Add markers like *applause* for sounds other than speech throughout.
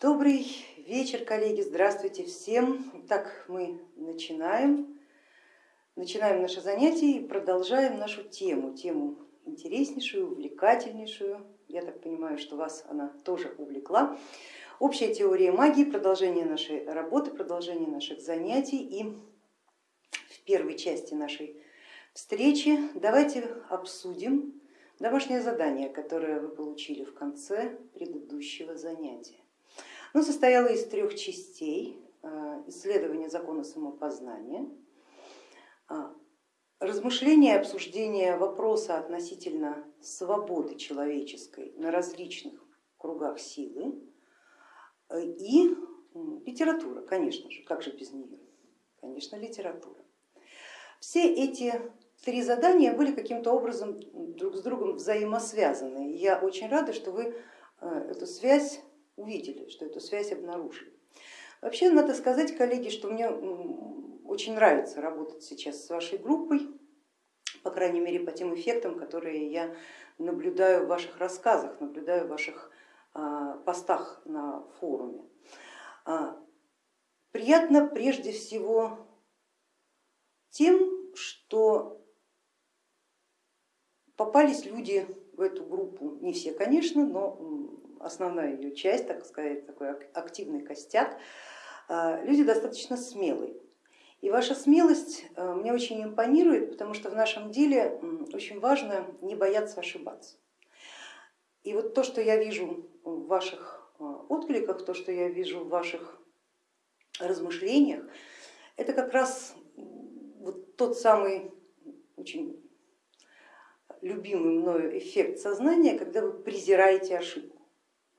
Добрый вечер, коллеги, здравствуйте всем. Итак, мы начинаем, начинаем наше занятие и продолжаем нашу тему, тему интереснейшую, увлекательнейшую. Я так понимаю, что вас она тоже увлекла. Общая теория магии, продолжение нашей работы, продолжение наших занятий. И в первой части нашей встречи давайте обсудим домашнее задание, которое вы получили в конце предыдущего занятия. Оно состояло из трех частей. Э, исследование закона самопознания, э, размышление и обсуждение вопроса относительно свободы человеческой на различных кругах силы э, и литература, конечно же, как же без нее, конечно, литература. Все эти три задания были каким-то образом друг с другом взаимосвязаны. Я очень рада, что вы эту связь увидели, что эту связь обнаружили. Вообще надо сказать, коллеги, что мне очень нравится работать сейчас с вашей группой, по крайней мере по тем эффектам, которые я наблюдаю в ваших рассказах, наблюдаю в ваших а, постах на форуме. А, приятно прежде всего тем, что попались люди в эту группу, не все, конечно, но основная ее часть, так сказать, такой активный костяк, а, люди достаточно смелые. И ваша смелость а, мне очень импонирует, потому что в нашем деле очень важно не бояться ошибаться. И вот то, что я вижу в ваших а, откликах, то, что я вижу в ваших размышлениях, это как раз вот тот самый очень любимый мною эффект сознания, когда вы презираете ошибку.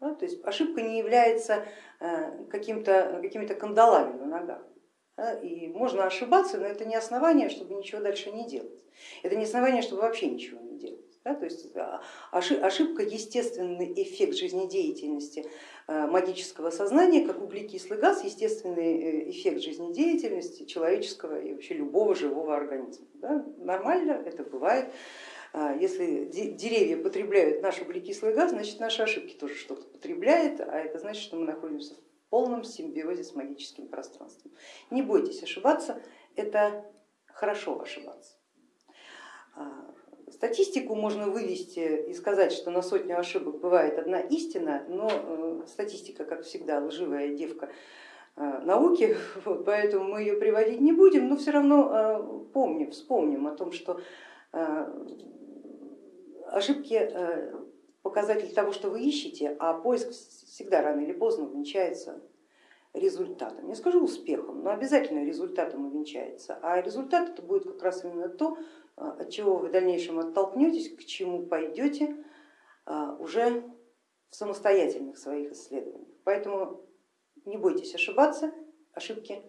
Да, то есть ошибка не является э, какими-то какими кандалами на ногах. Да, и можно ошибаться, но это не основание, чтобы ничего дальше не делать. Это не основание, чтобы вообще ничего не делать. Да, то есть а, ошибка естественный эффект жизнедеятельности э, магического сознания, как углекислый газ, естественный э, эффект жизнедеятельности человеческого и вообще любого живого организма. Да, нормально, это бывает. А, если деревья потребляют наш углекислый газ, значит наши ошибки тоже что-то потребляют, а это значит, что мы находимся в полном симбиозе с магическим пространством. Не бойтесь ошибаться, это хорошо ошибаться. А, статистику можно вывести и сказать, что на сотню ошибок бывает одна истина, но э, статистика, как всегда, лживая девка э, науки, *laughs* вот, поэтому мы ее приводить не будем, но все равно э, помним, вспомним о том, что ошибки э, показатель того, что вы ищете, а поиск всегда рано или поздно увенчается результатом. Не скажу успехом, но обязательно результатом увенчается. А результат это будет как раз именно то, э, от чего вы в дальнейшем оттолкнетесь, к чему пойдете э, уже в самостоятельных своих исследованиях. Поэтому не бойтесь ошибаться, ошибки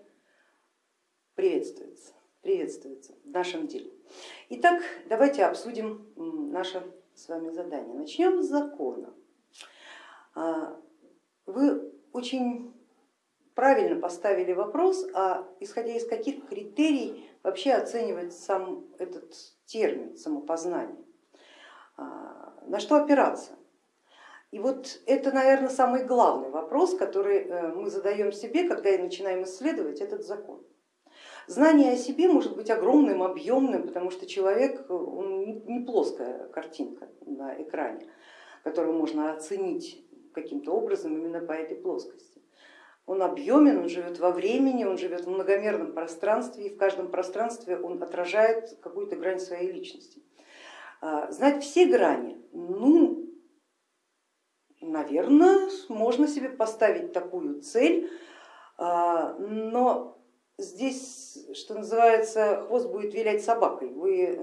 приветствуются, приветствуются в нашем деле. Итак, давайте обсудим наше с вами задание. Начнем с закона. А, вы очень правильно поставили вопрос, а исходя из каких критерий вообще оценивать сам этот термин самопознание, а, на что опираться. И вот это, наверное, самый главный вопрос, который э, мы задаем себе, когда начинаем исследовать этот закон. Знание о себе может быть огромным, объемным, потому что человек он не плоская картинка на экране, которую можно оценить каким-то образом именно по этой плоскости. Он объемен, он живет во времени, он живет в многомерном пространстве, и в каждом пространстве он отражает какую-то грань своей личности. А, знать все грани, ну, наверное, можно себе поставить такую цель, а, но здесь, что называется, хвост будет вилять собакой. Вы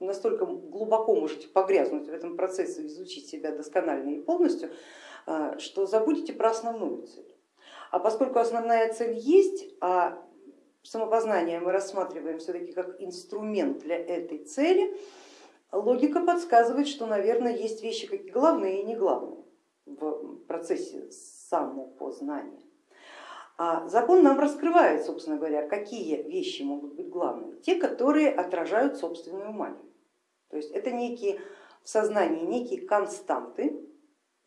настолько глубоко можете погрязнуть в этом процессе, изучить себя досконально и полностью, а, что забудете про основную цель. А поскольку основная цель есть, а самопознание мы рассматриваем все-таки как инструмент для этой цели, логика подсказывает, что, наверное, есть вещи как главные и не главные в процессе самопознания. А закон нам раскрывает, собственно говоря, какие вещи могут быть главными. Те, которые отражают собственную магию. То есть это некие в сознании некие константы,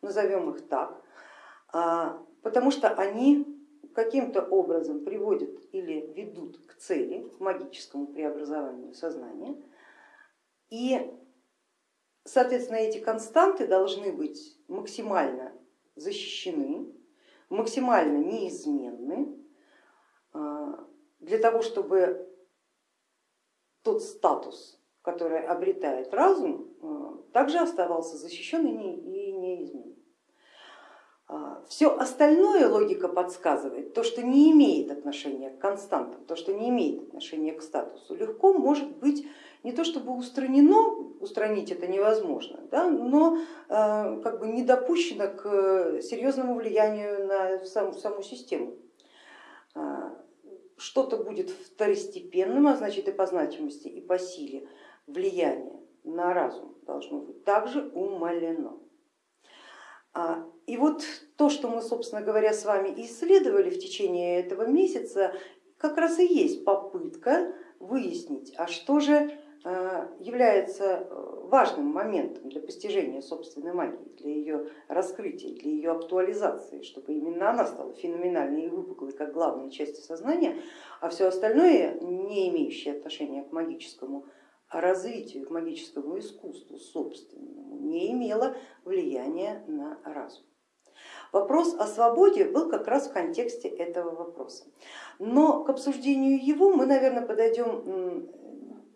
назовем их так, а, потому что они каким-то образом приводят или ведут к цели, к магическому преобразованию сознания. И, соответственно, эти константы должны быть максимально защищены, максимально неизменны, а, для того, чтобы тот статус, который обретает разум, а, также оставался защищен и неизменен. А, Все остальное логика подсказывает, то, что не имеет отношения к константам, то, что не имеет отношения к статусу, легко может быть не то чтобы устранено, устранить это невозможно, да, но э, как бы не допущено к серьезному влиянию на саму, саму систему. А, что-то будет второстепенным, а значит и по значимости, и по силе влияние на разум должно быть также умалено. А, и вот то, что мы, собственно говоря, с вами исследовали в течение этого месяца, как раз и есть попытка выяснить, а что же а, является э, важным моментом для постижения собственной магии, для ее раскрытия, для ее актуализации, чтобы именно она стала феноменальной и выпуклой как главной частью сознания, а все остальное, не имеющее отношения к магическому развитию, к магическому искусству собственному, не имело влияния на разум. Вопрос о свободе был как раз в контексте этого вопроса. Но к обсуждению его мы, наверное, подойдем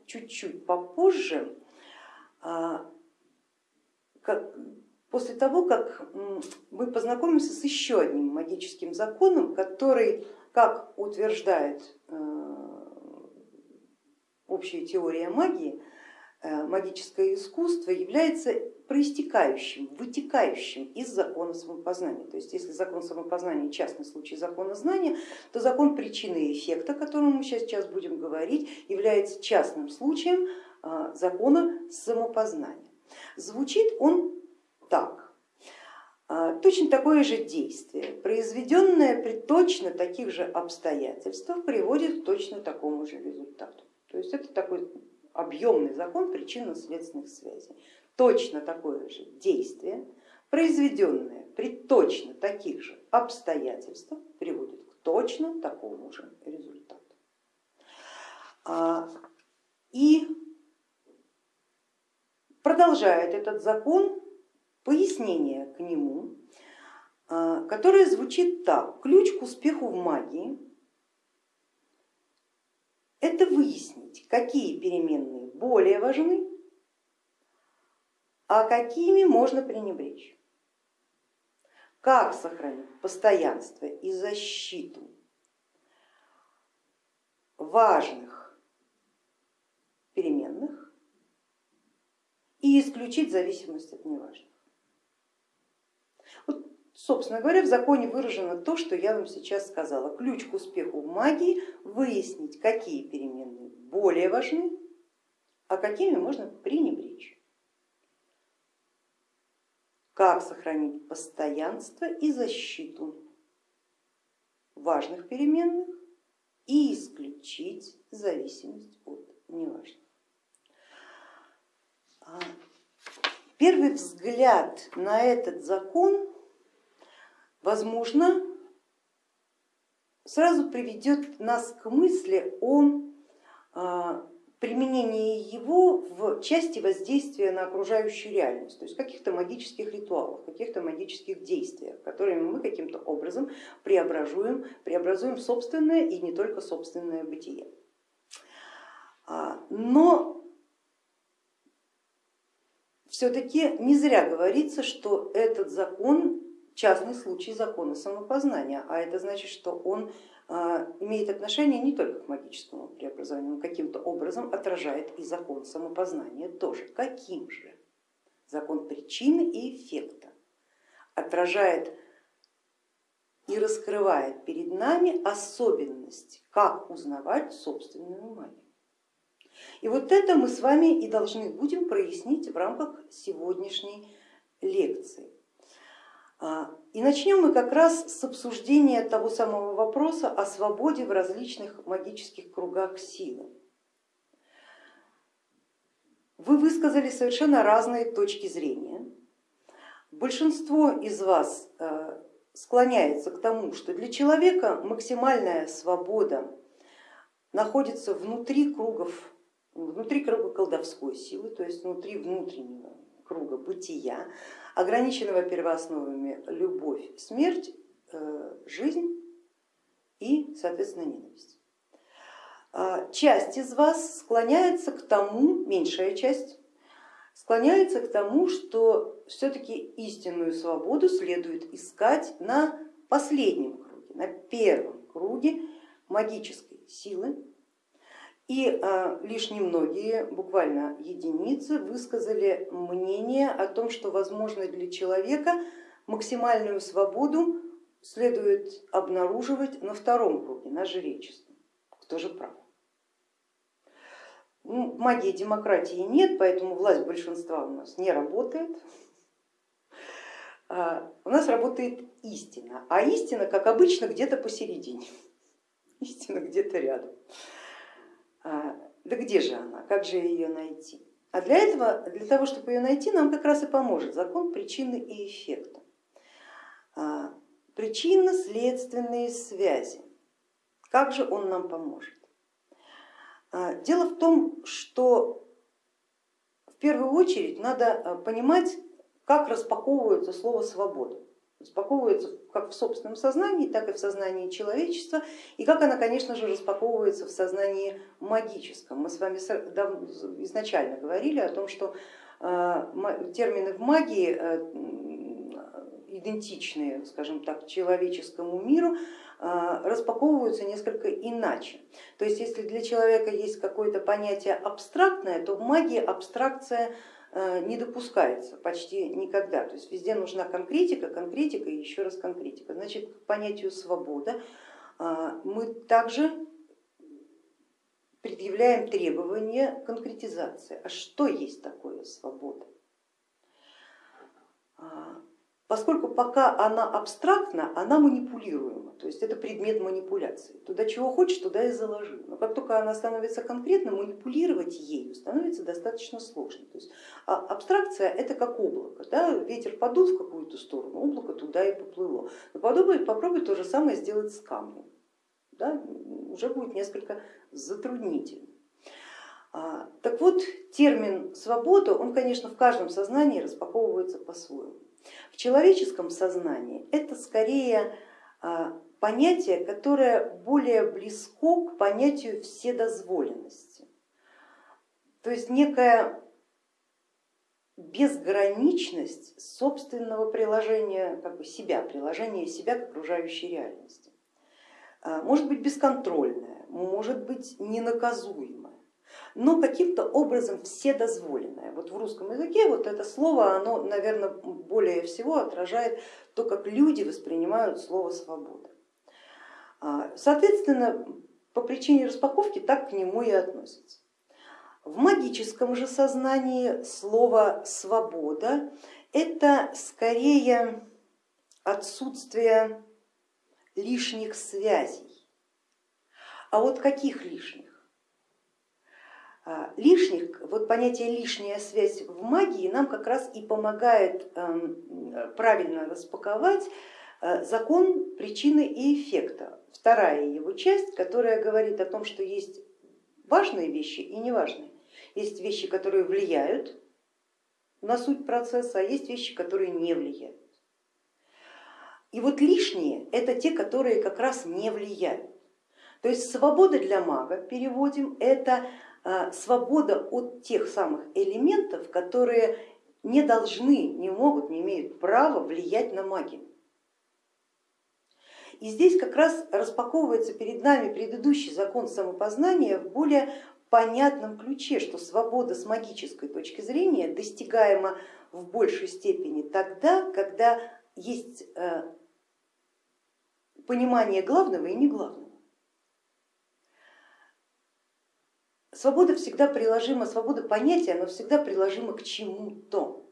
чуть-чуть попозже, а, после того, как мы познакомимся с еще одним магическим законом, который, как утверждает общая теория магии, э, магическое искусство является проистекающим, вытекающим из закона самопознания. То есть если закон самопознания частный случай закона знания, то закон причины и эффекта, о котором мы сейчас будем говорить, является частным случаем э, закона самопознания. Звучит он так. Э, точно такое же действие, произведенное при точно таких же обстоятельствах, приводит к точно такому же результату. То есть это такой объемный закон причинно-следственных связей. Точно такое же действие, произведенное при точно таких же обстоятельствах, приводит к точно такому же результату. А, и продолжает этот закон пояснение к нему, а, которое звучит так. Ключ к успеху в магии это выяснить, какие переменные более важны, а какими можно пренебречь. Как сохранить постоянство и защиту важных переменных и исключить зависимость от неважных. Собственно говоря, в законе выражено то, что я вам сейчас сказала. Ключ к успеху в магии выяснить, какие переменные более важны, а какими можно пренебречь. Как сохранить постоянство и защиту важных переменных и исключить зависимость от неважных. А, первый взгляд на этот закон возможно, сразу приведет нас к мысли о а, применении его в части воздействия на окружающую реальность, то есть каких-то магических ритуалах, каких-то магических действиях, которыми мы каким-то образом преобразуем, преобразуем собственное и не только собственное бытие. А, но все-таки не зря говорится, что этот закон частный случай закона самопознания, а это значит, что он а, имеет отношение не только к магическому преобразованию, он каким-то образом отражает и закон самопознания тоже. Каким же? Закон причины и эффекта отражает и раскрывает перед нами особенность, как узнавать собственную магию. И вот это мы с вами и должны будем прояснить в рамках сегодняшней лекции. А, и начнем мы как раз с обсуждения того самого вопроса о свободе в различных магических кругах силы. Вы высказали совершенно разные точки зрения. Большинство из вас э, склоняется к тому, что для человека максимальная свобода находится внутри кругов, внутри круга колдовской силы, то есть внутри внутреннего круга бытия, ограниченного первоосновами любовь, смерть, э, жизнь и, соответственно, ненависть. А, часть из вас склоняется к тому, меньшая часть, склоняется к тому, что все-таки истинную свободу следует искать на последнем круге, на первом круге магической силы. И а, лишь немногие, буквально единицы, высказали мнение о том, что возможно для человека максимальную свободу следует обнаруживать на втором круге, на жречестве. Кто же прав? Ну, магии демократии нет, поэтому власть большинства у нас не работает. А, у нас работает истина, а истина, как обычно, где-то посередине. *laughs* Истина где-то рядом. А, да где же она, как же ее найти? А для этого, для того, чтобы ее найти, нам как раз и поможет закон причины и эффекта. А, причинно-следственные связи. Как же он нам поможет? А, дело в том, что в первую очередь надо понимать, как распаковывается слово свобода. Распаковывается как в собственном сознании, так и в сознании человечества, и как она, конечно же, распаковывается в сознании магическом. Мы с вами изначально говорили о том, что а, термины в магии идентичные, скажем так, человеческому миру, а, распаковываются несколько иначе. То есть если для человека есть какое-то понятие абстрактное, то в магии абстракция не допускается почти никогда. То есть везде нужна конкретика, конкретика и еще раз конкретика. Значит, к понятию свобода а, мы также предъявляем требования конкретизации. А что есть такое свобода? Поскольку пока она абстрактна, она манипулируема, то есть это предмет манипуляции. Туда чего хочешь, туда и заложи. Но как только она становится конкретно, манипулировать ею становится достаточно сложно. То есть а абстракция это как облако, да? ветер подул в какую-то сторону, облако туда и поплыло. Но попробуй, попробуй то же самое сделать с камнем, да? уже будет несколько затруднительно. А, так вот, термин свобода, он, конечно, в каждом сознании распаковывается по-своему. В человеческом сознании это скорее а, понятие, которое более близко к понятию вседозволенности. То есть некая безграничность собственного приложения как бы себя, приложения себя к окружающей реальности. А, может быть бесконтрольная, может быть ненаказуемая но каким-то образом вседозволенное. Вот в русском языке вот это слово, оно, наверное, более всего отражает то, как люди воспринимают слово свобода. А, соответственно, по причине распаковки так к нему и относятся. В магическом же сознании слово свобода это скорее отсутствие лишних связей. А вот каких лишних? А, лишних, вот понятие лишняя связь в магии нам как раз и помогает эм, правильно распаковать э, закон причины и эффекта. Вторая его часть, которая говорит о том, что есть важные вещи и неважные. Есть вещи, которые влияют на суть процесса, а есть вещи, которые не влияют. И вот лишние это те, которые как раз не влияют. То есть свобода для мага, переводим, это свобода от тех самых элементов, которые не должны, не могут, не имеют права влиять на магию. И здесь как раз распаковывается перед нами предыдущий закон самопознания в более понятном ключе, что свобода с магической точки зрения достигаема в большей степени тогда, когда есть э, понимание главного и не главного. Свобода всегда приложима, свобода понятия, но всегда приложима к чему-то.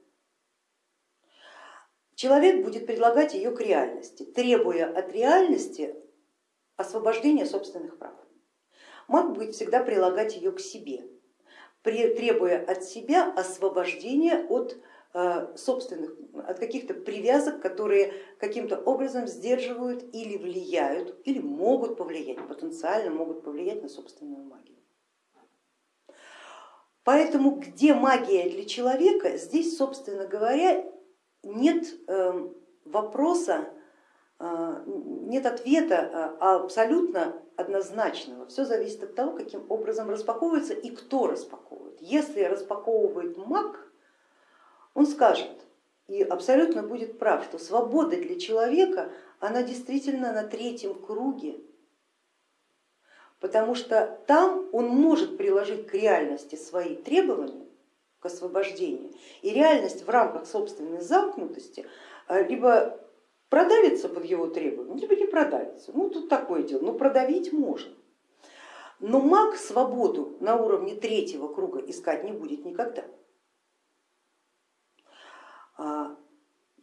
Человек будет предлагать ее к реальности, требуя от реальности освобождения собственных прав. Маг будет всегда прилагать ее к себе, требуя от себя освобождения от э, собственных, от каких-то привязок, которые каким-то образом сдерживают или влияют, или могут повлиять, потенциально могут повлиять на собственную магию. Поэтому где магия для человека, здесь, собственно говоря, нет эм, вопроса, э, нет ответа э, абсолютно однозначного. Все зависит от того, каким образом распаковывается и кто распаковывает. Если распаковывает маг, он скажет и абсолютно будет прав, что свобода для человека, она действительно на третьем круге, потому что там он может приложить к реальности свои требования к освобождению, и реальность в рамках собственной замкнутости э, либо продавится под его требования, либо не продавится. Ну тут такое дело, но продавить можно. Но маг свободу на уровне третьего круга искать не будет никогда. А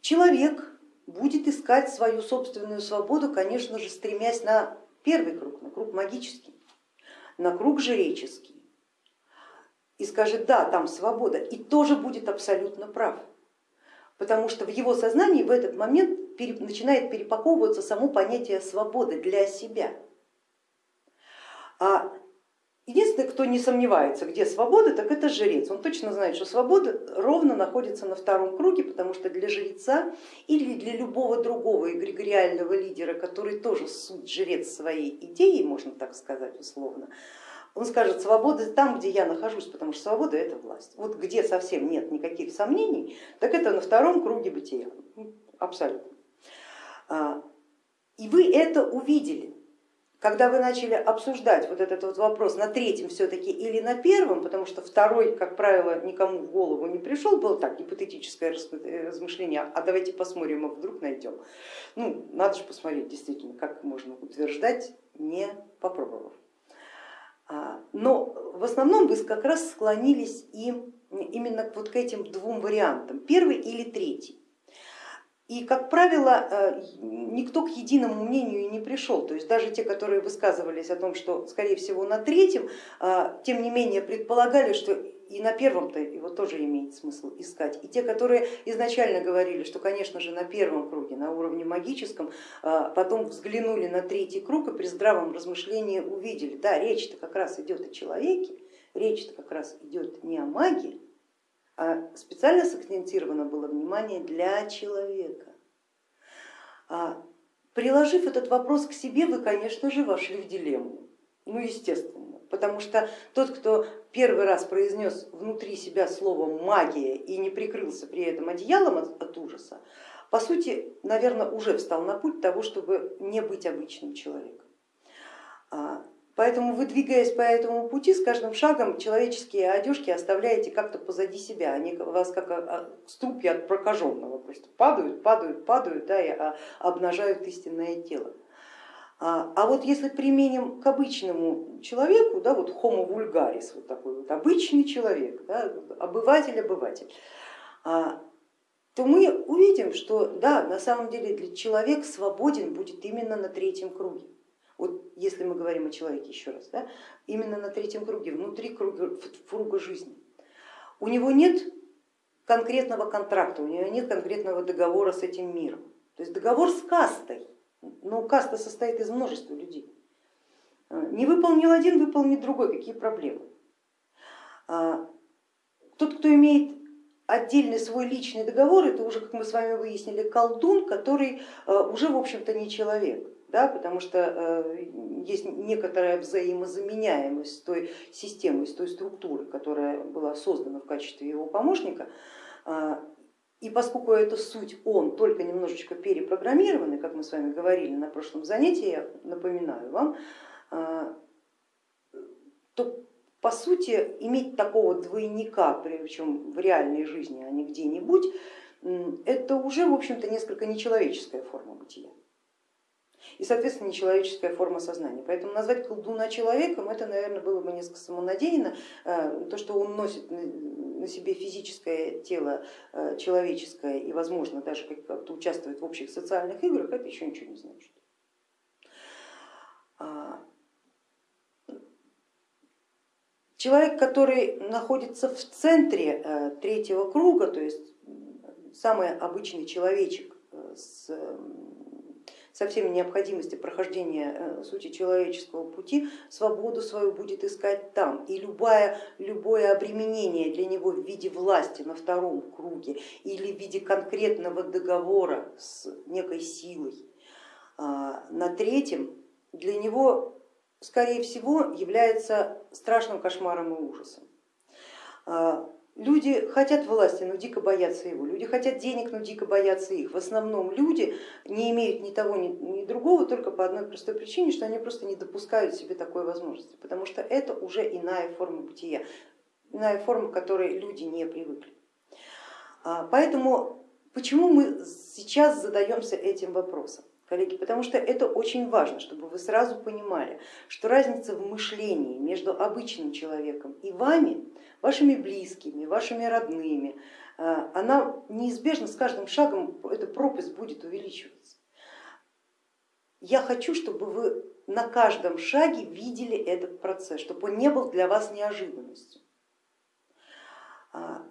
человек будет искать свою собственную свободу, конечно же, стремясь на первый круг, на круг магический, на круг жреческий. И скажет, да, там свобода, и тоже будет абсолютно прав потому что в его сознании в этот момент начинает перепаковываться само понятие свободы для себя. А единственный, кто не сомневается, где свобода, так это жрец. Он точно знает, что свобода ровно находится на втором круге, потому что для жреца или для любого другого эгрегориального лидера, который тоже суть жрец своей идеи, можно так сказать условно, он скажет, свобода там, где я нахожусь, потому что свобода это власть. Вот где совсем нет никаких сомнений, так это на втором круге бытия, абсолютно. А, и вы это увидели, когда вы начали обсуждать вот этот вот вопрос на третьем все-таки или на первом, потому что второй, как правило, никому в голову не пришел, было так гипотетическое размышление, а давайте посмотрим, а вдруг найдем. Ну, надо же посмотреть действительно, как можно утверждать, не попробовав. А, но в основном вы как раз склонились и именно вот к этим двум вариантам, первый или третий. И, как правило, э, никто к единому мнению не пришел, то есть даже те, которые высказывались о том, что скорее всего на третьем, э, тем не менее предполагали, что и на первом-то его тоже имеет смысл искать. И те, которые изначально говорили, что, конечно же, на первом круге, на уровне магическом, э, потом взглянули на третий круг и при здравом размышлении увидели, да, речь-то как раз идет о человеке, речь-то как раз идет не о магии, а специально сакцентировано было внимание для человека. А, приложив этот вопрос к себе, вы, конечно же, вошли в дилемму, ну естественно, потому что тот, кто первый раз произнес внутри себя слово магия и не прикрылся при этом одеялом от, от ужаса, по сути, наверное, уже встал на путь того, чтобы не быть обычным человеком. Поэтому вы, двигаясь по этому пути, с каждым шагом человеческие одежки оставляете как-то позади себя, они вас как а, а, струпья от прокаженного, просто падают, падают, падают да, и а, обнажают истинное тело. А вот если применим к обычному человеку, да, вот homo vulgaris, вот такой вот обычный человек, да, обыватель-обыватель, то мы увидим, что да, на самом деле человек свободен будет именно на третьем круге вот если мы говорим о человеке еще раз, да, именно на третьем круге, внутри круга, круга жизни. У него нет конкретного контракта, у него нет конкретного договора с этим миром. То есть договор с кастой, но каста состоит из множества людей. Не выполнил один, выполнит другой, какие проблемы. А, тот, кто имеет отдельный свой личный договор, это уже, как мы с вами выяснили, колдун, который а, уже, в общем-то, не человек да, потому что э, есть некоторая взаимозаменяемость с той системой, с той структурой, которая была создана в качестве его помощника. А, и поскольку это суть он только немножечко перепрограммированный, как мы с вами говорили на прошлом занятии, я напоминаю вам, а, то по сути иметь такого двойника, причем в реальной жизни, а не где-нибудь, это уже в общем-то несколько нечеловеческая форма бытия и, соответственно, нечеловеческая форма сознания. Поэтому назвать колдуна человеком, это, наверное, было бы несколько самонадеянно. Э, то, что он носит на себе физическое тело э, человеческое и, возможно, даже как-то участвует в общих социальных играх, это еще ничего не значит. А, человек, который находится в центре э, третьего круга, то есть самый обычный человечек с со всеми необходимостями прохождения э, сути человеческого пути, свободу свою будет искать там. И любое, любое обременение для него в виде власти на втором круге или в виде конкретного договора с некой силой а, на третьем, для него, скорее всего, является страшным кошмаром и ужасом. Люди хотят власти, но дико боятся его. Люди хотят денег, но дико боятся их. В основном люди не имеют ни того, ни, ни другого только по одной простой причине, что они просто не допускают себе такой возможности, потому что это уже иная форма бытия, иная форма, к которой люди не привыкли. А, поэтому почему мы сейчас задаемся этим вопросом? Коллеги, потому что это очень важно, чтобы вы сразу понимали, что разница в мышлении между обычным человеком и вами вашими близкими, вашими родными, э, она неизбежно с каждым шагом, эта пропасть будет увеличиваться. Я хочу, чтобы вы на каждом шаге видели этот процесс, чтобы он не был для вас неожиданностью, а,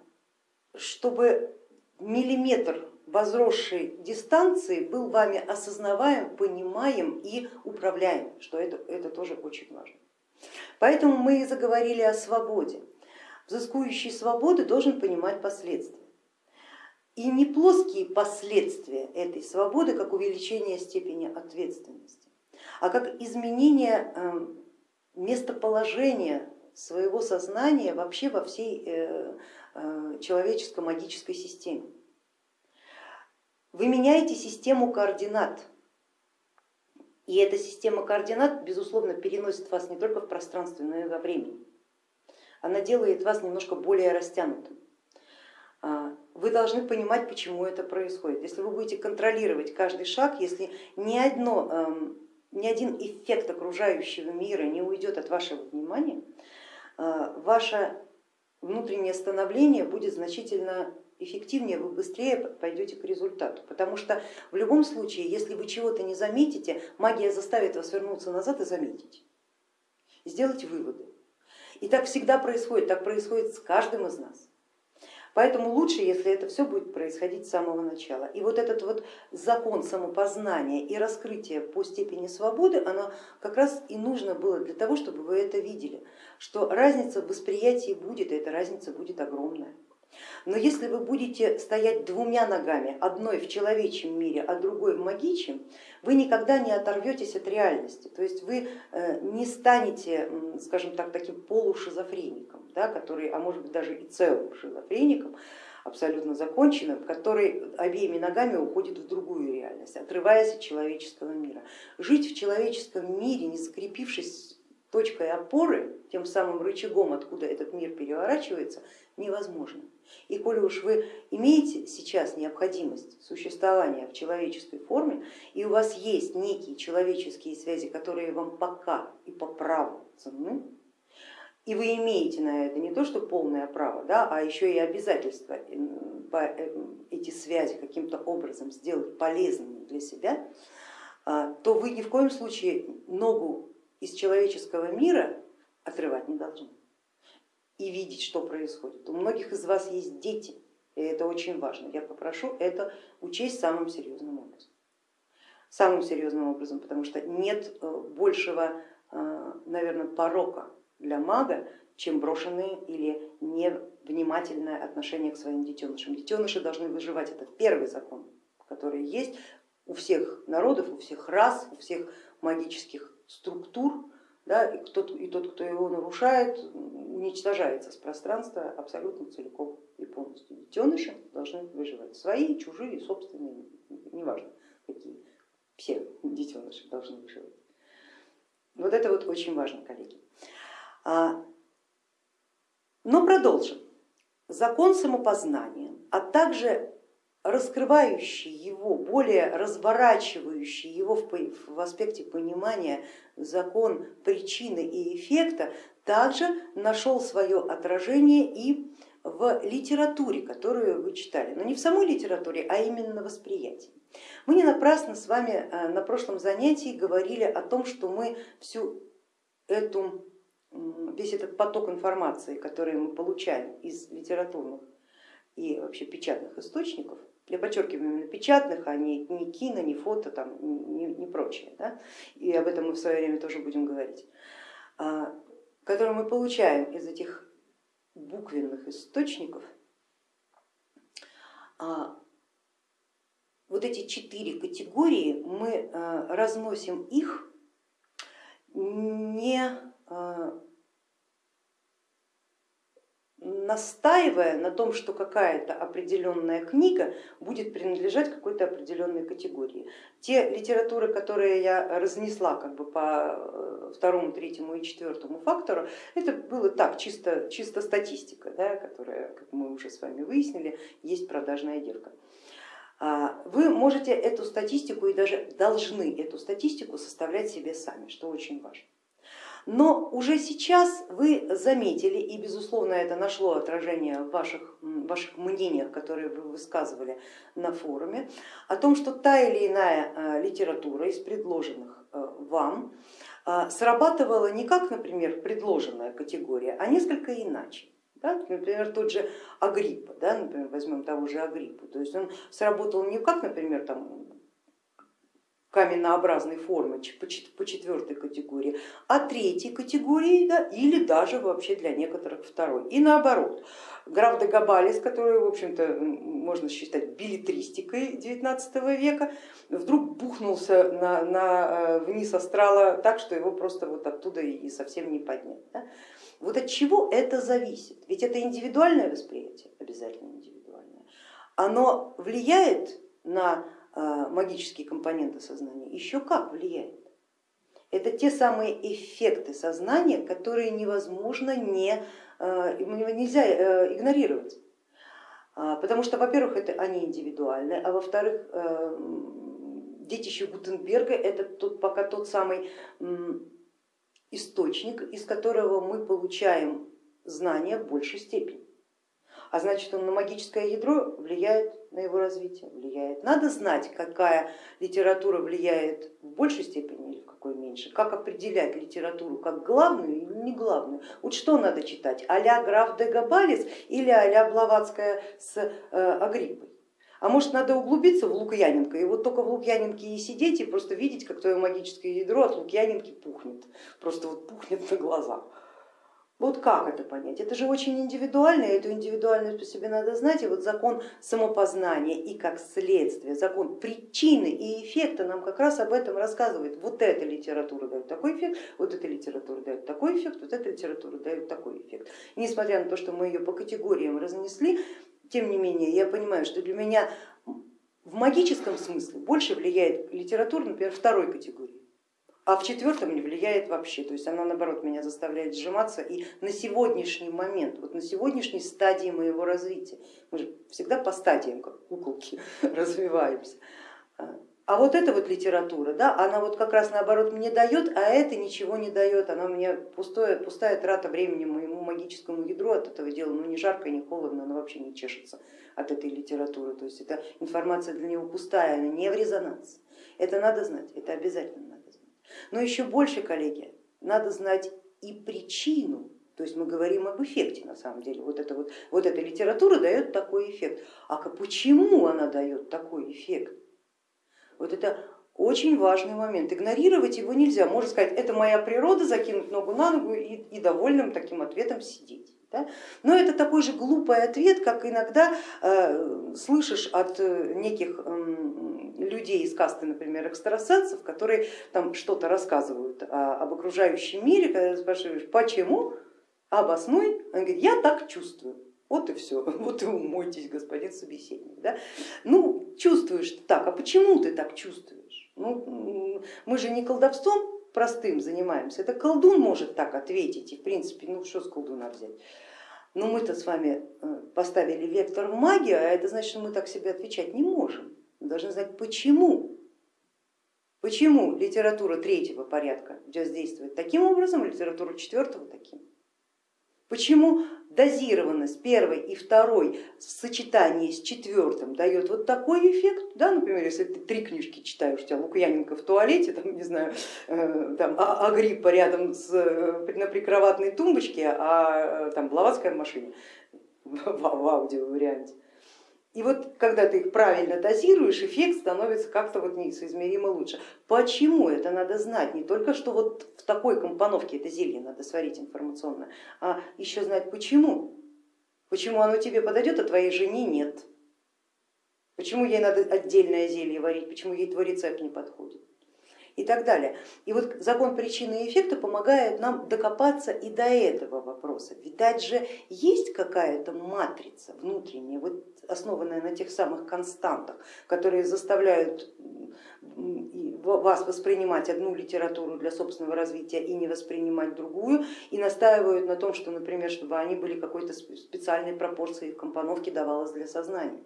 чтобы миллиметр возросшей дистанции был вами осознаваем, понимаем и управляем, что это, это тоже очень важно. Поэтому мы и заговорили о свободе взыскующий свободы должен понимать последствия. И не плоские последствия этой свободы, как увеличение степени ответственности, а как изменение эм, местоположения своего сознания вообще во всей э, э, человеческо-магической системе. Вы меняете систему координат, и эта система координат, безусловно, переносит вас не только в пространстве, но и во времени она делает вас немножко более растянутым. А, вы должны понимать, почему это происходит. Если вы будете контролировать каждый шаг, если ни, одно, эм, ни один эффект окружающего мира не уйдет от вашего внимания, э, ваше внутреннее становление будет значительно эффективнее, вы быстрее пойдете к результату. Потому что в любом случае, если вы чего-то не заметите, магия заставит вас вернуться назад и заметить, сделать выводы. И так всегда происходит, так происходит с каждым из нас. Поэтому лучше, если это все будет происходить с самого начала. И вот этот вот закон самопознания и раскрытия по степени свободы, оно как раз и нужно было для того, чтобы вы это видели, что разница в восприятии будет, и эта разница будет огромная. Но если вы будете стоять двумя ногами, одной в человечьем мире, а другой в магичьем, вы никогда не оторветесь от реальности, то есть вы э, не станете, скажем так, таким полушизофреником, да, который, а может быть даже и целым шизофреником, абсолютно законченным, который обеими ногами уходит в другую реальность, отрываясь от человеческого мира. Жить в человеческом мире, не закрепившись точкой опоры, тем самым рычагом, откуда этот мир переворачивается, невозможно. И коли уж вы имеете сейчас необходимость существования в человеческой форме, и у вас есть некие человеческие связи, которые вам пока и по праву ценны, и вы имеете на это не то что полное право, да, а еще и обязательство э, эти связи каким-то образом сделать полезными для себя, а, то вы ни в коем случае ногу из человеческого мира отрывать не должны и видеть, что происходит. У многих из вас есть дети, и это очень важно. Я попрошу это учесть самым серьезным образом. Самым серьезным образом, потому что нет э, большего, э, наверное, порока для мага, чем брошенные или невнимательное отношение к своим детенышам. Детеныши должны выживать, это первый закон, который есть у всех народов, у всех рас, у всех магических структур, да, и, тот, и тот, кто его нарушает, уничтожается с пространства абсолютно целиком и полностью. Детеныши должны выживать, свои, чужие, собственные, неважно какие, все детеныши должны выживать. Вот это вот очень важно, коллеги. А, но продолжим. Закон самопознания, а также раскрывающий его, более разворачивающий его в, аспекте понимания закон причины и эффекта, также нашел свое отражение и в литературе, которую вы читали, но не в самой литературе, а именно восприятии. Мы не напрасно с вами э, на прошлом занятии говорили о том, что мы всю эту, весь этот поток информации, который мы получаем из литературных и вообще печатных источников, Я подчеркиваю именно печатных, а не, не кино, не фото, там, не, не прочее. Да? И об этом мы в свое время тоже будем говорить. А, которые мы получаем из этих буквенных источников, а, вот эти четыре категории мы а, разносим их не настаивая на том, что какая-то определенная книга будет принадлежать какой-то определенной категории. Те литературы, которые я разнесла как бы по э, второму, третьему и четвертому фактору, это было так, чисто, чисто статистика, да, которая, как мы уже с вами выяснили, есть продажная девка. А, вы можете эту статистику и даже должны эту статистику составлять себе сами, что очень важно. Но уже сейчас вы заметили, и безусловно это нашло отражение в ваших, ваших мнениях, которые вы высказывали на форуме, о том, что та или иная э, литература из предложенных э, вам э, срабатывала не как, например, предложенная категория, а несколько иначе. Да? Например, тот же Агриппа, да? например, возьмем того же Агриппу, то есть он сработал не как, например, там, каменнообразной формы по четвертой категории, а третьей категории да, или даже вообще для некоторых второй. И наоборот, граф де Габалис, который, в общем-то, можно считать билетристикой 19 века, вдруг бухнулся на, на, э, вниз астрала так, что его просто вот оттуда и совсем не поднять. Да? Вот от чего это зависит? Ведь это индивидуальное восприятие, обязательно индивидуальное. Оно влияет на магические компоненты сознания, еще как влияет. Это те самые эффекты сознания, которые невозможно не, а, нельзя э, игнорировать. А, потому что, во-первых, это они индивидуальны, а во-вторых, э, детище Гутенберга это тот, пока тот самый источник, из которого мы получаем знания в большей степени а значит он на магическое ядро влияет на его развитие, влияет. Надо знать, какая литература влияет в большей степени или в какой меньше, как определять литературу как главную или не главную. Вот что надо читать, а-ля граф де Габалис или а-ля Блаватская с э, Агриппой. А может надо углубиться в Лукьяненко и вот только в Лукьяненке и сидеть и просто видеть, как твое магическое ядро от Лукьяненки пухнет, просто вот пухнет на глазах. Вот как это понять? Это же очень индивидуально, и эту индивидуальность по себе надо знать. И вот закон самопознания и как следствие, закон причины и эффекта нам как раз об этом рассказывает. Вот эта литература дает такой эффект, вот эта литература дает такой эффект, вот эта литература дает такой эффект. И несмотря на то, что мы ее по категориям разнесли, тем не менее я понимаю, что для меня в магическом смысле больше влияет литература, например, второй категории а в четвертом не влияет вообще, то есть она наоборот меня заставляет сжиматься. И на сегодняшний момент, вот на сегодняшней стадии моего развития, мы же всегда по стадиям, как куколки, *laughs* развиваемся, а вот эта вот литература, да, она вот как раз наоборот мне дает, а это ничего не дает, она мне пустое, пустая трата времени моему магическому ядру от этого дела, ну не жарко, не холодно, она вообще не чешется от этой литературы, то есть эта информация для него пустая, она не в резонанс. Это надо знать, это обязательно. Но еще больше, коллеги, надо знать и причину, то есть мы говорим об эффекте на самом деле. Вот, это вот, вот эта литература дает такой эффект. А почему она дает такой эффект? Вот это очень важный момент. Игнорировать его нельзя. Можно сказать, это моя природа, закинуть ногу на ногу и, и довольным таким ответом сидеть. Да? Но это такой же глупый ответ, как иногда э, слышишь от э, неких э, людей из касты, например, экстрасенсов, которые там что-то рассказывают о, об окружающем мире, когда спрашиваешь, почему, обоснуй, он говорит, я так чувствую. Вот и все, *laughs* вот и умойтесь, господин собеседник. Да? Ну, чувствуешь так, а почему ты так чувствуешь? Ну, мы же не колдовством простым занимаемся, это колдун может так ответить, и в принципе, ну что с колдуна взять? Но мы-то с вами э, поставили вектор в магию, а это значит, что мы так себе отвечать не можем. Мы должны знать почему. Почему литература третьего порядка действует таким образом, а литература четвертого таким. Почему дозированность первой и второй в сочетании с четвертым дает вот такой эффект, да, например, если ты три книжки читаешь, у тебя Лукьяненко в туалете, там, не знаю, э, там, а, Агриппа рядом с, э, на прикроватной тумбочке, а э, там Блаватская в машине *laughs* в, в аудио варианте. И вот когда ты их правильно дозируешь, эффект становится как-то вот несоизмеримо лучше. Почему это надо знать? Не только что вот в такой компоновке это зелье надо сварить информационно, а еще знать почему. Почему оно тебе подойдет, а твоей жене нет. Почему ей надо отдельное зелье варить, почему ей твой рецепт не подходит и так далее. И вот закон причины и эффекта помогает нам докопаться и до этого вопроса. Видать же есть какая-то матрица внутренняя, вот основанная на тех самых константах, которые заставляют вас воспринимать одну литературу для собственного развития и не воспринимать другую, и настаивают на том, что, например, чтобы они были какой-то специальной пропорции в компоновке давалось для сознания.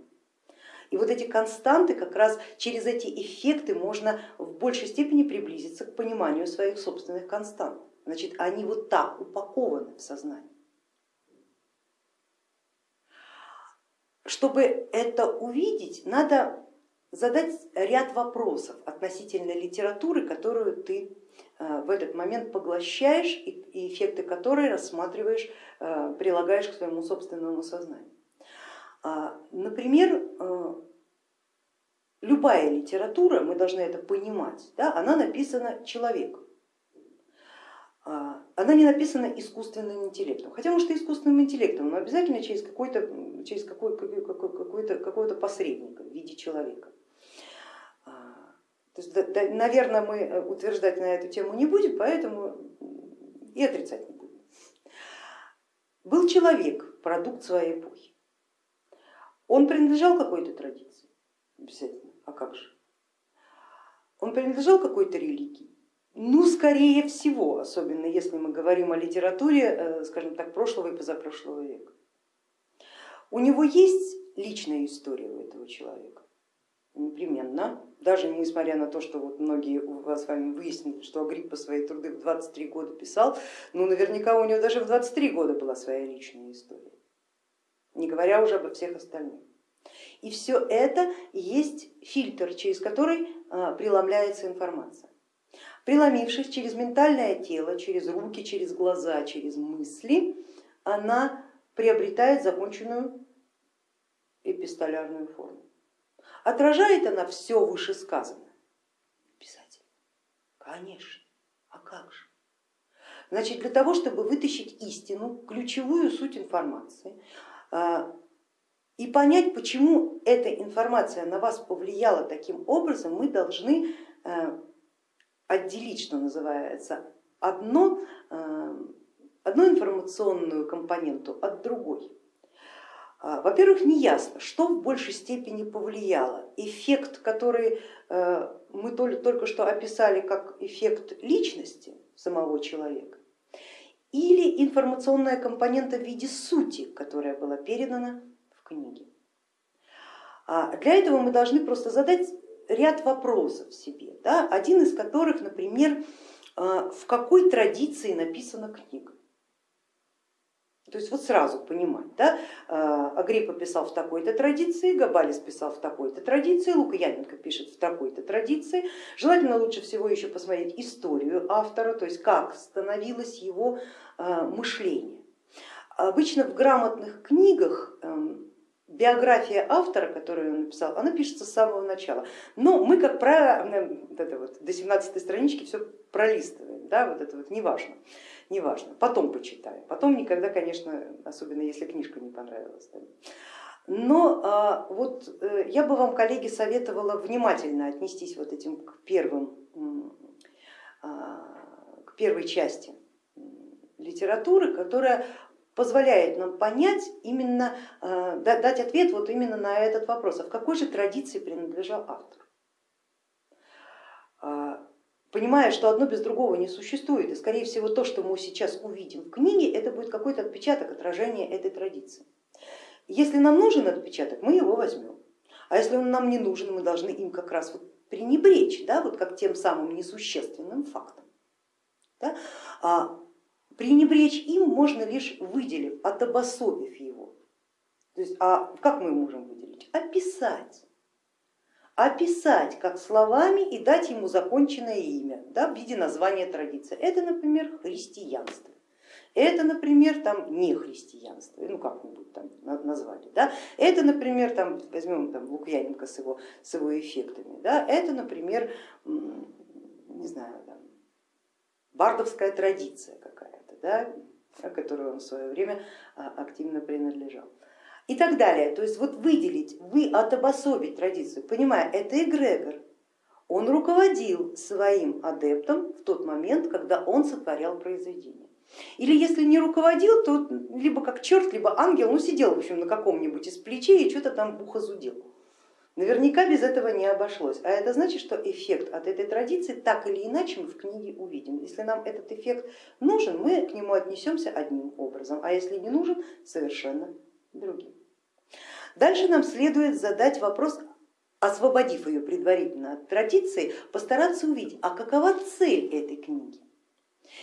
И вот эти константы, как раз через эти эффекты можно в большей степени приблизиться к пониманию своих собственных констант. Значит, они вот так упакованы в сознании. Чтобы это увидеть, надо задать ряд вопросов относительно литературы, которую ты э, в этот момент поглощаешь и эффекты которой рассматриваешь, э, прилагаешь к своему собственному сознанию. А, например, э, любая литература, мы должны это понимать, да, она написана человеком. А, она не написана искусственным интеллектом, хотя может и искусственным интеллектом, но обязательно через, какой-то, через какой, какой, какой-то, какого-то посредника в виде человека. А, то есть, да, наверное, мы утверждать на эту тему не будем, поэтому и отрицать не будем. Был человек, продукт своей эпохи. Он принадлежал какой-то традиции? Обязательно. А как же? Он принадлежал какой-то религии? Ну, скорее всего, особенно если мы говорим о литературе, э, скажем так, прошлого и позапрошлого века. У него есть личная история у этого человека? Непременно, даже несмотря на то, что вот многие у вас с вами выяснили, что Агриппа свои труды в 23 года писал, ну наверняка у него даже в 23 года была своя личная история не говоря уже обо всех остальных. И все это есть фильтр, через который а, преломляется информация. Преломившись через ментальное тело, через руки, через глаза, через мысли, она приобретает законченную эпистолярную форму. Отражает она все вышесказанное? Писатель. Конечно. А как же? Значит, для того, чтобы вытащить истину, ключевую суть информации, и понять, почему эта информация на вас повлияла таким образом, мы должны э, отделить, что называется, одно, э, одну информационную компоненту от другой. А, во-первых, не ясно, что в большей степени повлияло. Эффект, который э, мы только что описали как эффект личности самого человека, или информационная компонента в виде сути, которая была передана в книге. А для этого мы должны просто задать ряд вопросов себе, да? один из которых, например, а, в какой традиции написана книга. То есть вот сразу понимать, да? А, Агриппа писал в такой-то традиции, Габалис писал в такой-то традиции, Лукьяненко пишет в такой-то традиции. Желательно лучше всего еще посмотреть историю автора, то есть как становилось его а, мышление. Обычно в грамотных книгах эм, биография автора, которую он написал, она пишется с самого начала. Но мы, как правило, вот это вот, до 17 странички все пролистываем, да, вот это вот неважно неважно, потом почитаем, потом никогда, конечно, особенно если книжка не понравилась. Но а, вот э, я бы вам, коллеги, советовала внимательно отнестись вот этим к, первым, а, к первой части литературы, которая позволяет нам понять именно, а, дать ответ вот именно на этот вопрос, а в какой же традиции принадлежал автор понимая, что одно без другого не существует, и скорее всего то, что мы сейчас увидим в книге, это будет какой-то отпечаток, отражения этой традиции. Если нам нужен отпечаток, мы его возьмем, а если он нам не нужен, мы должны им как раз вот пренебречь, да, вот как тем самым несущественным фактом. Да? А пренебречь им можно лишь выделив, отобособив его. То есть, а как мы можем выделить? Описать описать как словами и дать ему законченное имя да, в виде названия традиции. Это, например, христианство. Это, например, там не христианство, ну как-нибудь там назвали. Да? Это, например, там, возьмем там, Лукьяненко с его, с его эффектами. Да? Это, например, не знаю, там, бардовская традиция какая-то, да? которой он в свое время а, активно принадлежал. И так далее. То есть вот выделить, вы отобособить традицию, понимая, это эгрегор, он руководил своим адептом в тот момент, когда он сотворял произведение. Или если не руководил, то либо как черт, либо ангел, ну сидел в общем на каком-нибудь из плечей и что-то там ухо. Наверняка без этого не обошлось. А это значит, что эффект от этой традиции так или иначе мы в книге увидим. Если нам этот эффект нужен, мы к нему отнесемся одним образом, а если не нужен, совершенно другим. Дальше нам следует задать вопрос, освободив ее предварительно от традиции, постараться увидеть, а какова цель этой книги.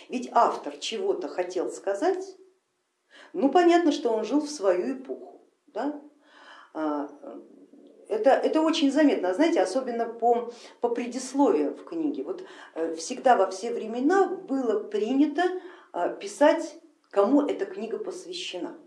Ведь автор чего-то хотел сказать, ну понятно, что он жил в свою эпоху. Да? А, это, это очень заметно, знаете, особенно по, по предисловию в книге. Вот э, всегда во все времена было принято а, писать, кому эта книга посвящена.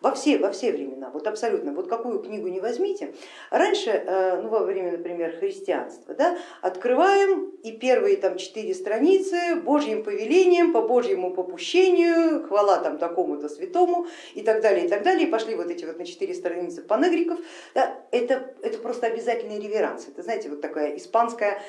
Во все, во все времена, вот абсолютно, вот какую книгу не возьмите. Раньше, э, ну, во время, например, христианства, да, открываем и первые там четыре страницы Божьим повелением, по Божьему попущению, хвала там такому-то святому и так далее, и так далее. И пошли вот эти вот на четыре страницы панегриков. Да, это, это просто обязательный реверанс. Это, знаете, вот такая испанская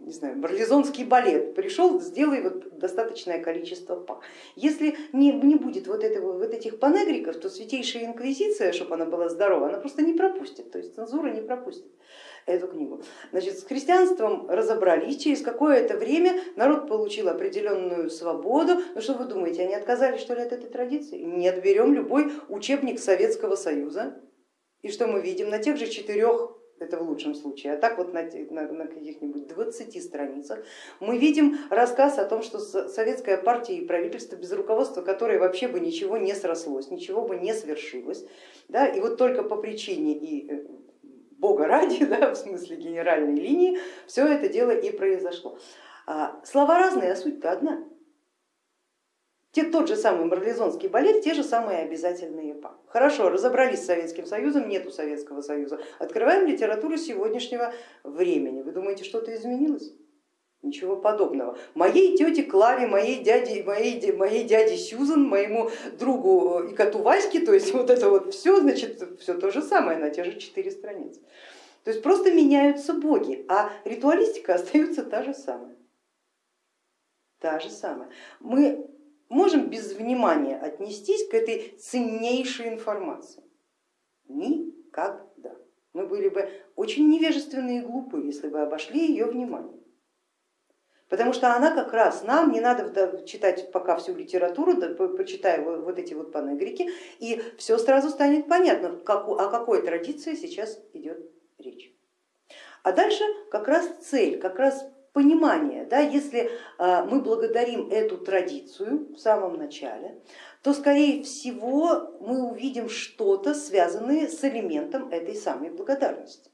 не знаю, барлизонский балет, пришел, сделай вот достаточное количество па. Если не, не будет вот, этого, вот этих панегриков, то Святейшая Инквизиция, чтобы она была здорова, она просто не пропустит, то есть цензура не пропустит эту книгу. Значит, с христианством разобрались, через какое-то время народ получил определенную свободу. Ну что вы думаете, они отказались что ли от этой традиции? Нет, берем любой учебник Советского Союза, и что мы видим на тех же четырех это в лучшем случае, а так вот на, на, на каких-нибудь 20 страницах мы видим рассказ о том, что советская партия и правительство без руководства, которое вообще бы ничего не срослось, ничего бы не свершилось, да, и вот только по причине и э, бога ради, *laughs* да, в смысле генеральной линии, все это дело и произошло. А, слова разные, а суть-то одна. Те, тот же самый марлезонский балет, те же самые обязательные па. Хорошо, разобрались с Советским Союзом, нету Советского Союза. Открываем литературу сегодняшнего времени. Вы думаете, что-то изменилось? Ничего подобного. Моей тете Клаве, моей дяде, моей, моей дяде Сюзан, моему другу э, и коту Ваське, то есть вот это вот все, значит, все то же самое на те же четыре страницы. То есть просто меняются боги, а ритуалистика остается та же самая. Та же самая. Мы можем без внимания отнестись к этой ценнейшей информации? Никогда. Мы были бы очень невежественны и глупы, если бы обошли ее внимание. Потому что она как раз нам, не надо читать пока всю литературу, почитай вот эти вот панегрики, и все сразу станет понятно, о какой традиции сейчас идет речь. А дальше как раз цель, как раз понимание, да, если а, мы благодарим эту традицию в самом начале, то скорее всего мы увидим что-то, связанное с элементом этой самой благодарности.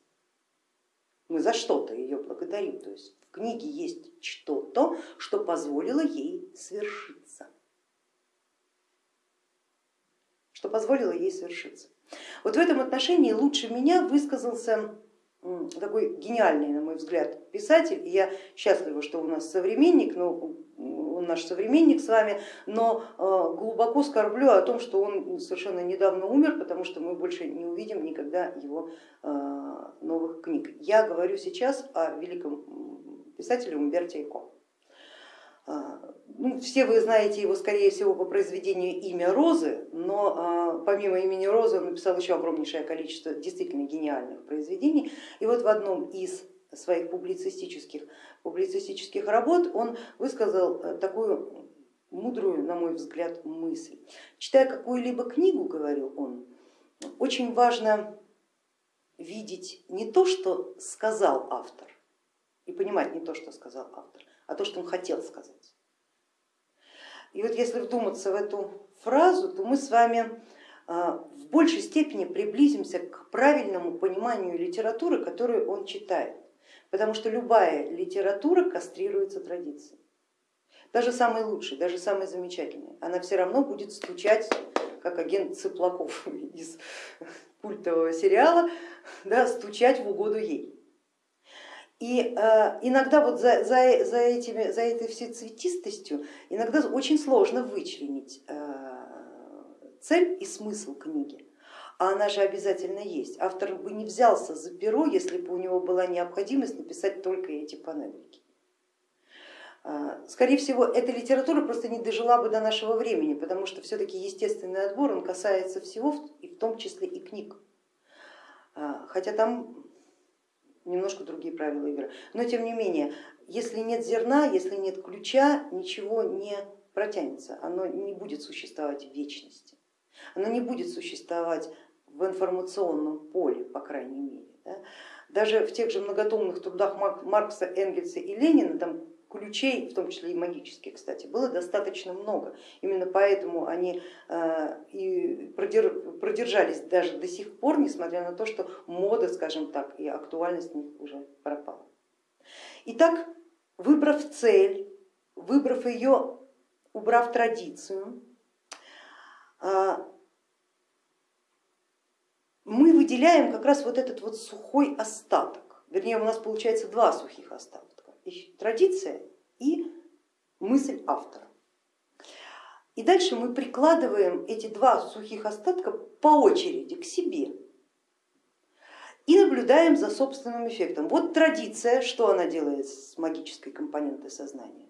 Мы за что-то ее благодарим, то есть в книге есть что-то, что позволило ей свершиться. Что позволило ей свершиться. Вот в этом отношении лучше меня высказался такой гениальный, на мой взгляд, писатель. И я счастлива, что у нас современник, но он наш современник с вами, но э, глубоко скорблю о том, что он совершенно недавно умер, потому что мы больше не увидим никогда его э, новых книг. Я говорю сейчас о великом писателе Умберте Эко. Ну, все вы знаете его, скорее всего, по произведению «Имя Розы», но а, помимо имени Розы он написал еще огромнейшее количество действительно гениальных произведений. И вот в одном из своих публицистических, публицистических работ он высказал э, такую мудрую, на мой взгляд, мысль. Читая какую-либо книгу, говорил он, очень важно видеть не то, что сказал автор, и понимать не то, что сказал автор, а то, что он хотел сказать. И вот если вдуматься в эту фразу, то мы с вами а, в большей степени приблизимся к правильному пониманию литературы, которую он читает. Потому что любая литература кастрируется традицией. даже самый лучший, даже самый замечательный, она все равно будет стучать, как агент Цыплаков *laughs* из культового сериала, да, стучать в угоду ей. И э, иногда вот за, за, за, этими, за этой всей цветистостью иногда очень сложно вычленить э, цель и смысл книги. А она же обязательно есть. Автор бы не взялся за перо, если бы у него была необходимость написать только эти панельки. Э, скорее всего, эта литература просто не дожила бы до нашего времени, потому что все-таки естественный отбор он касается всего, и в том числе и книг. Э, хотя там немножко другие правила игры. Но тем не менее, если нет зерна, если нет ключа, ничего не протянется, оно не будет существовать в вечности, оно не будет существовать в информационном поле, по крайней мере. Да? Даже в тех же многотомных трудах Маркса, Энгельса и Ленина там ключей, в том числе и магических, кстати, было достаточно много. Именно поэтому они э, и продержались даже до сих пор, несмотря на то, что мода, скажем так, и актуальность них уже пропала. Итак, выбрав цель, выбрав ее, убрав традицию, э, мы выделяем как раз вот этот вот сухой остаток, вернее у нас получается два сухих остатка традиция и мысль автора. И дальше мы прикладываем эти два сухих остатка по очереди к себе и наблюдаем за собственным эффектом. Вот традиция, что она делает с магической компонентой сознания?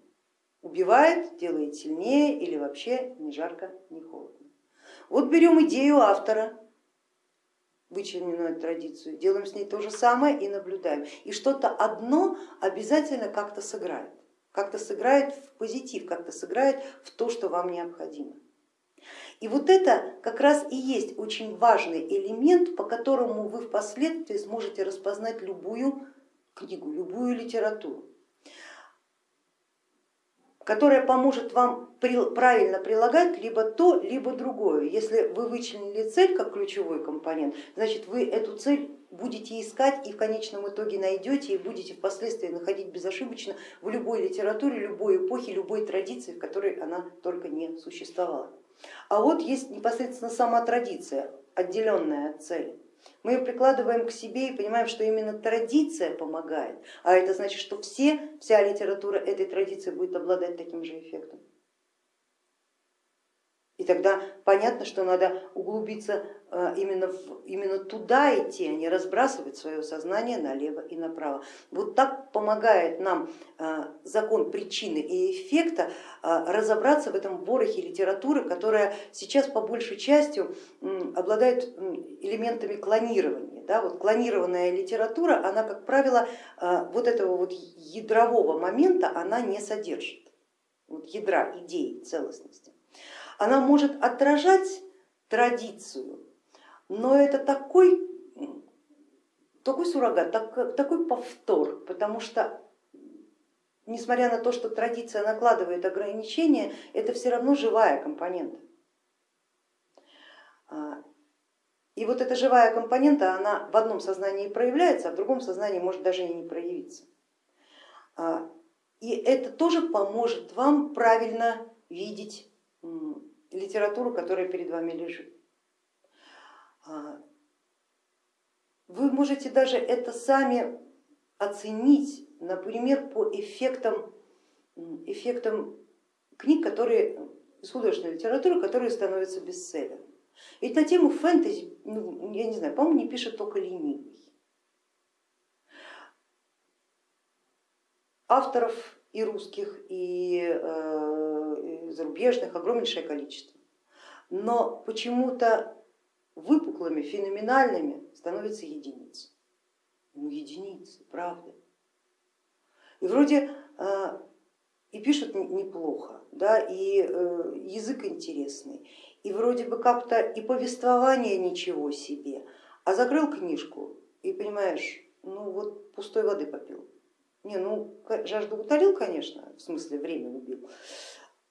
Убивает, делает сильнее или вообще ни жарко, ни холодно. Вот берем идею автора, вычлененную традицию, делаем с ней то же самое и наблюдаем. И что-то одно обязательно как-то сыграет, как-то сыграет в позитив, как-то сыграет в то, что вам необходимо. И вот это как раз и есть очень важный элемент, по которому вы впоследствии сможете распознать любую книгу, любую литературу которая поможет вам правильно прилагать либо то, либо другое. Если вы вычленили цель как ключевой компонент, значит вы эту цель будете искать и в конечном итоге найдете и будете впоследствии находить безошибочно в любой литературе, любой эпохе, любой традиции, в которой она только не существовала. А вот есть непосредственно сама традиция, отделенная от цели. Мы ее прикладываем к себе и понимаем, что именно традиция помогает, а это значит, что все, вся литература этой традиции будет обладать таким же эффектом. И тогда понятно, что надо углубиться именно, в, именно туда идти, а не разбрасывать свое сознание налево и направо. Вот так помогает нам э, закон причины и эффекта э, разобраться в этом ворохе литературы, которая сейчас по большей части обладает элементами клонирования. Да? Вот клонированная литература, она, как правило, вот этого вот ядрового момента она не содержит, вот ядра идеи целостности. Она может отражать традицию, но это такой, такой суррогат, так, такой повтор, потому что несмотря на то, что традиция накладывает ограничения, это все равно живая компонента. А, и вот эта живая компонента, она в одном сознании проявляется, а в другом сознании может даже и не проявиться. А, и это тоже поможет вам правильно видеть литературу, которая перед вами лежит. А, вы можете даже это сами оценить, например, по эффектам, эффектам книг, которые, из художественной литературы, которые становятся бестселлерами. Ведь на тему фэнтези, ну, я не знаю, по-моему, не пишет только ленивый. Авторов и русских, и, э, и зарубежных огромнейшее количество. Но почему-то выпуклыми, феноменальными становятся единицы. Ну единицы, правда. И вроде э, и пишут неплохо, да, и э, язык интересный, и вроде бы как-то и повествование ничего себе, а закрыл книжку и понимаешь, ну вот пустой воды попил. Не, ну жажду утолил, конечно, в смысле время убил,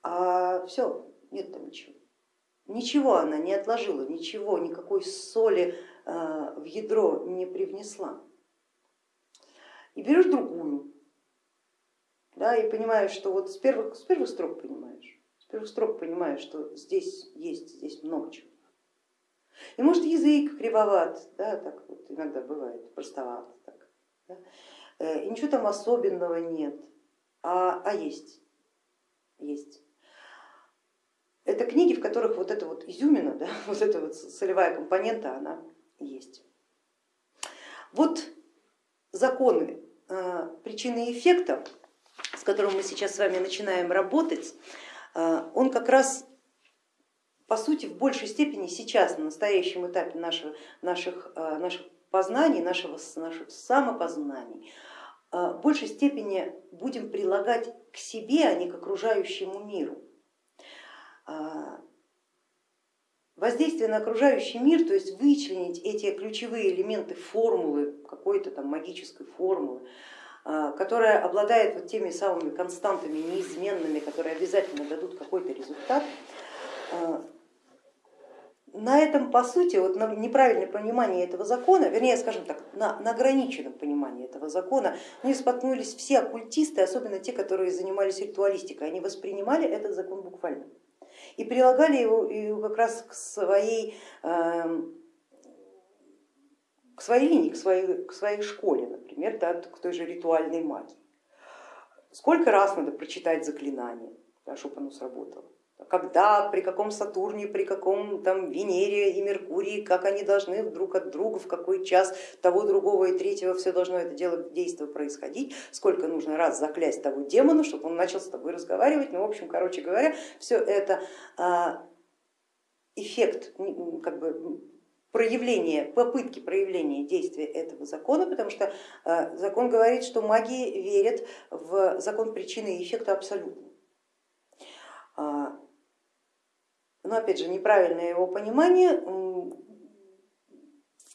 а все, нет там ничего. Ничего она не отложила, ничего, никакой соли э, в ядро не привнесла. И берешь другую, да, и понимаешь, что вот с первых, с первых строк понимаешь, с первых строк понимаешь, что здесь есть, здесь много чего. И может язык кривоват, да, так вот иногда бывает, простоват, так, да? Э, и ничего там особенного нет, а, а есть, есть. Это книги, в которых вот эта вот изюмина, да, *laughs* вот эта вот солевая компонента, она есть. Вот законы э, причины и эффекта, с которым мы сейчас с вами начинаем работать, э, он как раз по сути в большей степени сейчас, на настоящем этапе наших, наших, э, наших познаний, нашего, наших самопознаний, в большей степени будем прилагать к себе, а не к окружающему миру. Воздействие на окружающий мир, то есть вычленить эти ключевые элементы формулы, какой-то там магической формулы, а, которая обладает вот теми самыми константами неизменными, которые обязательно дадут какой-то результат, а, на этом, по сути, вот на неправильное понимание этого закона, вернее, скажем так, на, на ограниченном понимании этого закона, не споткнулись все оккультисты, особенно те, которые занимались ритуалистикой, они воспринимали этот закон буквально и прилагали его как раз к своей, эм, к своей линии, к своей, к своей школе, например, да, к той же ритуальной магии. Сколько раз надо прочитать заклинание, да, чтобы оно сработало когда, при каком Сатурне, при каком там Венере и Меркурии, как они должны друг от друга, в какой час того, другого и третьего, все должно это дело, действие происходить, сколько нужно раз заклясть того демона, чтобы он начал с тобой разговаривать. Ну, в общем, короче говоря, все это а, эффект как бы, проявления, попытки проявления действия этого закона, потому что а, закон говорит, что маги верят в закон причины и эффекта абсолютно. Но опять же неправильное его понимание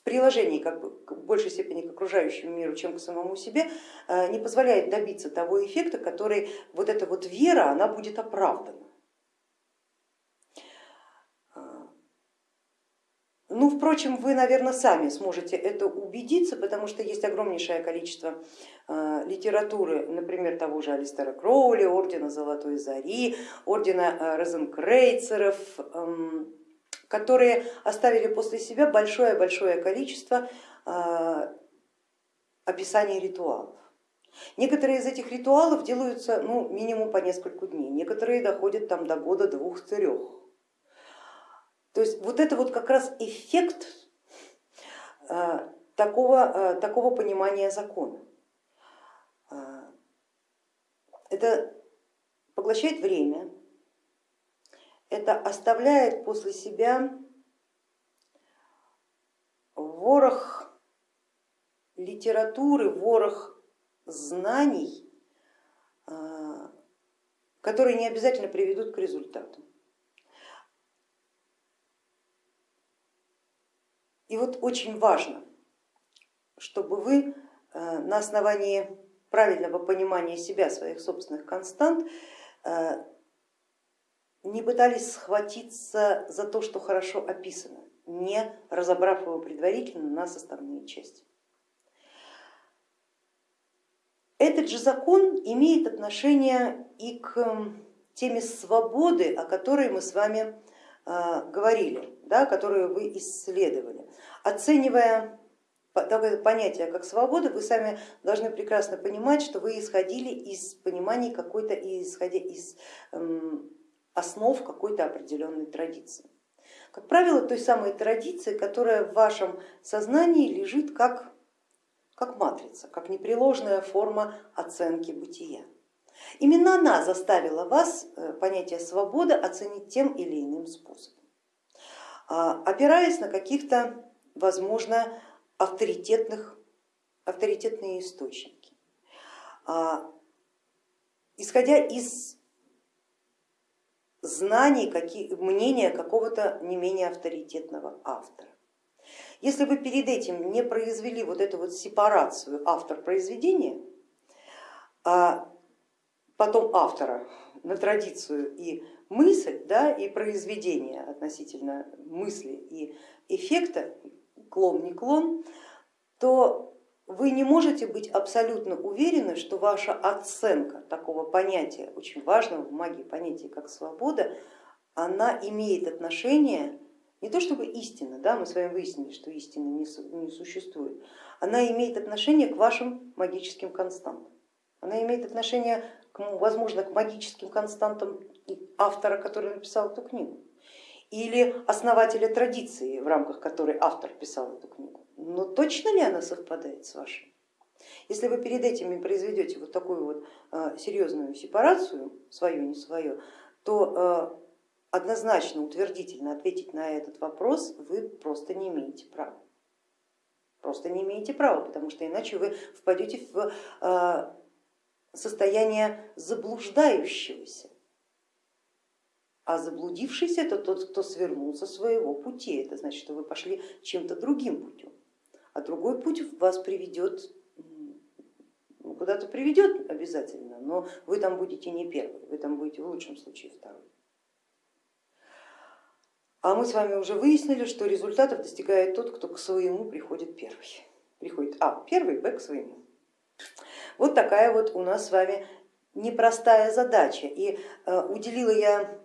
в приложении как бы в большей степени к окружающему миру, чем к самому себе, э, не позволяет добиться того эффекта, который вот эта вот вера, она будет оправдана. Ну, впрочем, вы, наверное, сами сможете это убедиться, потому что есть огромнейшее количество э, литературы, например, того же Алистера Кроули, ордена Золотой Зари, ордена э, Розенкрейцеров, эм, которые оставили после себя большое-большое количество э, описаний ритуалов. Некоторые из этих ритуалов делаются ну, минимум по несколько дней, некоторые доходят там, до года двух-трех. То есть вот это вот как раз эффект э, такого, э, такого понимания закона. Э, это поглощает время, это оставляет после себя ворох литературы, ворох знаний, которые не обязательно приведут к результату. И вот очень важно, чтобы вы э, на основании правильного понимания себя, своих собственных констант, э, не пытались схватиться за то, что хорошо описано, не разобрав его предварительно на составные части. Этот же закон имеет отношение и к теме свободы, о которой мы с вами говорили да, которую вы исследовали. Оценивая такое понятие, как свобода, вы сами должны прекрасно понимать, что вы исходили из понимания какой-то, исходя из эм, основ какой-то определенной традиции. Как правило, той самой традиции, которая в вашем сознании лежит как, как матрица, как непреложная форма оценки бытия. Именно она заставила вас э, понятие свободы оценить тем или иным способом. А, опираясь на каких-то, возможно, авторитетных, авторитетные источники, а, исходя из знаний, мнения какого-то не менее авторитетного автора. Если вы перед этим не произвели вот эту вот сепарацию автор произведения, а потом автора на традицию и мысль да, и произведение относительно мысли и эффекта, клон не клон, то вы не можете быть абсолютно уверены, что ваша оценка такого понятия, очень важного в магии понятия, как свобода, она имеет отношение не то чтобы истина, да, мы с вами выяснили, что истины не, существует, она имеет отношение к вашим магическим константам. Она имеет отношение, возможно, к магическим константам автора, который написал эту книгу, или основателя традиции, в рамках которой автор писал эту книгу. Но точно ли она совпадает с вашей? Если вы перед этими произведете вот такую вот а, серьезную сепарацию, свою, не свое, то а, однозначно, утвердительно ответить на этот вопрос вы просто не имеете права. Просто не имеете права, потому что иначе вы впадете в а, состояние заблуждающегося. А заблудившийся это тот, кто свернул со своего пути. Это значит, что вы пошли чем-то другим путем. А другой путь вас приведет, ну, куда-то приведет обязательно, но вы там будете не первый, вы там будете в лучшем случае второй. А мы с вами уже выяснили, что результатов достигает тот, кто к своему приходит первый. Приходит А первый, Б к своему. Вот такая вот у нас с вами непростая задача. И э, уделила я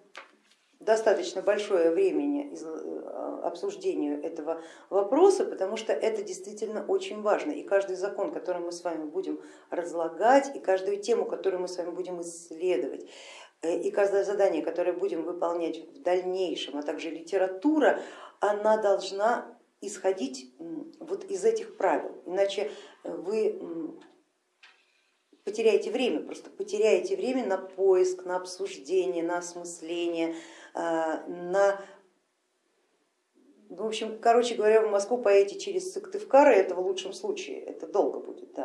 достаточно большое времени э, обсуждению этого вопроса, потому что это действительно очень важно. И каждый закон, который мы с вами будем разлагать, и каждую тему, которую мы с вами будем исследовать, Э, и каждое задание, которое будем выполнять в дальнейшем, а также литература, она должна исходить вот из этих правил, иначе вы потеряете время, просто потеряете время на поиск, на обсуждение, на осмысление, э, на в общем, короче говоря, в Москву поедете через Сыктывкар, это в лучшем случае, это долго будет.